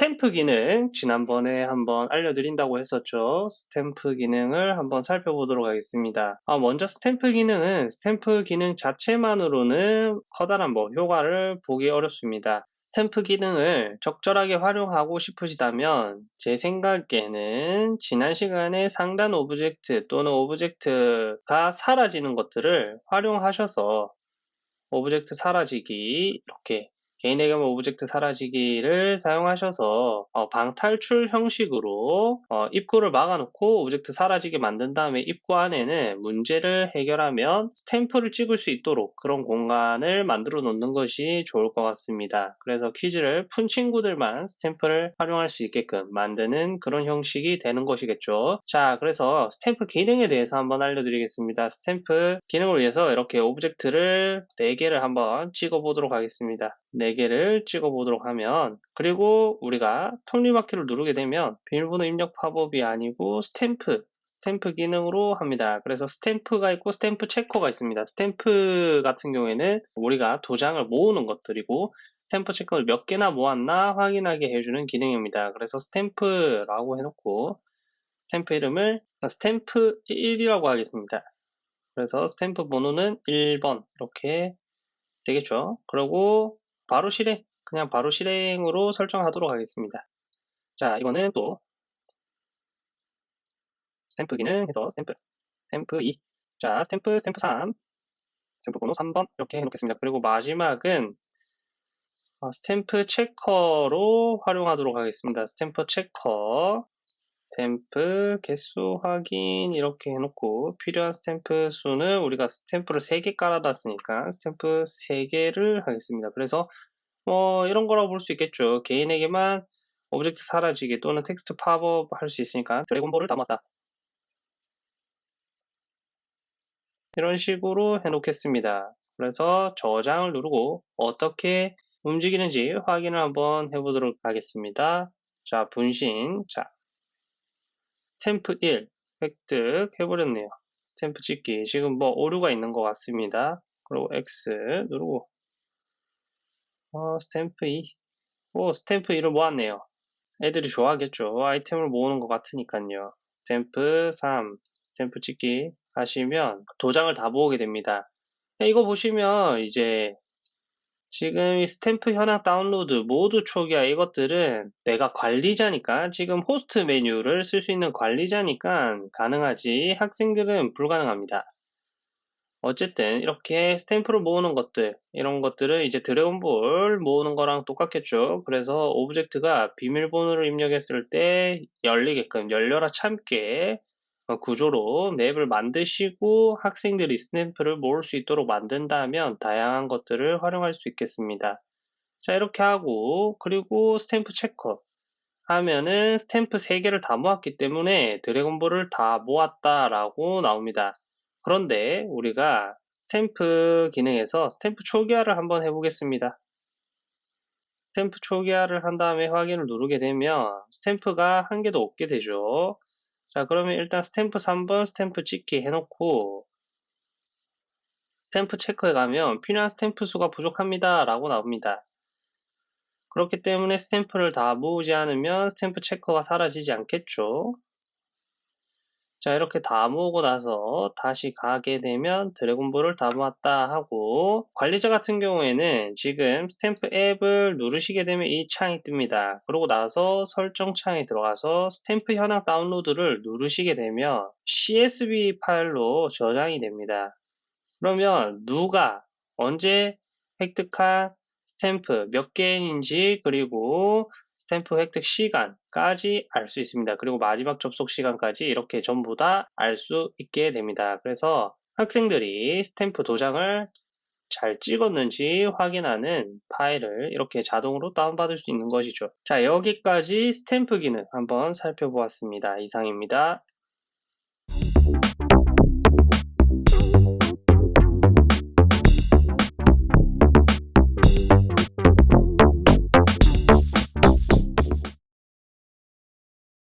스탬프 기능 지난번에 한번 알려드린다고 했었죠. 스탬프 기능을 한번 살펴보도록 하겠습니다. 아, 먼저 스탬프 기능은 스탬프 기능 자체만으로는 커다란 뭐 효과를 보기 어렵습니다. 스탬프 기능을 적절하게 활용하고 싶으시다면 제 생각에는 지난 시간에 상단 object 또는 object가 사라지는 것들을 활용하셔서 object 사라지기 이렇게 개인의 경우 object 사라지기를 사용하셔서 어, 방탈출 형식으로 어, 입구를 막아놓고 object 사라지게 만든 다음에 입구 안에는 문제를 해결하면 스탬프를 찍을 수 있도록 그런 공간을 만들어 놓는 것이 좋을 것 같습니다. 그래서 퀴즈를 푼 친구들만 스탬프를 활용할 수 있게끔 만드는 그런 형식이 되는 것이겠죠. 자, 그래서 스탬프 기능에 대해서 한번 알려드리겠습니다. 스탬프 기능을 위해서 이렇게 object를 4개를 한번 찍어 보도록 하겠습니다. 4개를 찍어 보도록 하면 그리고 우리가 톱니바퀴를 누르게 되면 비밀번호 입력 팝업이 아니고 스탬프 스탬프 기능으로 합니다. 그래서 스탬프가 있고 스탬프 checker가 있습니다. 스탬프 같은 경우에는 우리가 도장을 모으는 것들이고 스탬프 checker를 몇 개나 모았나 확인하게 해주는 기능입니다. 그래서 스탬프라고 해놓고 스탬프 이름을 스탬프 1이라고 하겠습니다. 그래서 스탬프 번호는 1번 이렇게 되겠죠. 그리고 바로 실행, 그냥 바로 실행으로 설정하도록 하겠습니다. 자, 이거는 또 스탬프 기능 해서 스탬프, 스탬프 2, 자, 스탬프, 스탬프 3, 스탬프 번호 3번 이렇게 해놓겠습니다. 그리고 마지막은 어, 스탬프 checker로 활용하도록 하겠습니다. 스탬프 checker, 스탬프 개수 확인 이렇게 해놓고 필요한 스탬프 수는 우리가 스탬프를 3개 깔아놨으니까 스탬프 3개를 하겠습니다. 그래서 뭐 이런 거라고 볼 수 있겠죠. 개인에게만 object 사라지기 또는 텍스트 팝업 할 수 있으니까 드래곤볼을 담았다. 이런 식으로 해놓겠습니다. 그래서 저장을 누르고 어떻게 움직이는지 확인을 한번 해보도록 하겠습니다. 자, 분신. 자, 스탬프 1 획득 해버렸네요. 스탬프 찍기. 지금 뭐 오류가 있는 것 같습니다. 그리고 X 누르고 어, 스탬프 2. 오, 스탬프 2를 모았네요. 애들이 좋아하겠죠. 아이템을 모으는 것 같으니까요. 스탬프 3, 스탬프 찍기 하시면 도장을 다 모으게 됩니다. 네, 이거 보시면 이제 지금 이 스탬프 현황 다운로드, 모두 초기화 이것들은 내가 관리자니까 지금 호스트 메뉴를 쓸 수 있는 관리자니까 가능하지 학생들은 불가능합니다. 어쨌든 이렇게 스탬프를 모으는 것들 이런 것들은 이제 드래곤볼 모으는 거랑 똑같겠죠 그래서 object가 비밀번호를 입력했을 때 열리게끔 열려라 참깨 어, 구조로 맵을 만드시고 학생들이 스탬프를 모을 수 있도록 만든다면 다양한 것들을 활용할 수 있겠습니다. 자 이렇게 하고 그리고 스탬프 checker 하면은 스탬프 3개를 다 모았기 때문에 드래곤볼을 다 모았다 라고 나옵니다. 그런데 우리가 스탬프 기능에서 스탬프 초기화를 한번 해보겠습니다. 스탬프 초기화를 한 다음에 확인을 누르게 되면 스탬프가 한 개도 없게 되죠. 자 그러면 일단 스탬프 3번 스탬프 찍기 해놓고 스탬프 체크에 가면 필요한 스탬프 수가 부족합니다 라고 나옵니다. 그렇기 때문에 스탬프를 다 모으지 않으면 스탬프 checker가 사라지지 않겠죠. 자 이렇게 다 모으고 나서 다시 가게 되면 드래곤볼을 다 모았다 하고 관리자 같은 경우에는 지금 스탬프 앱을 누르시게 되면 이 창이 뜹니다. 그러고 나서 설정 창에 들어가서 스탬프 현황 다운로드를 누르시게 되면 CSV 파일로 저장이 됩니다. 그러면 누가 언제 획득한 스탬프 몇 개인지 그리고 스탬프 획득 시간까지 알 수 있습니다. 그리고 마지막 접속 시간까지 이렇게 전부 다 알 수 있게 됩니다. 그래서 학생들이 스탬프 도장을 잘 찍었는지 확인하는 파일을 이렇게 자동으로 다운받을 수 있는 것이죠. 자, 여기까지 스탬프 기능 한번 살펴보았습니다. 이상입니다.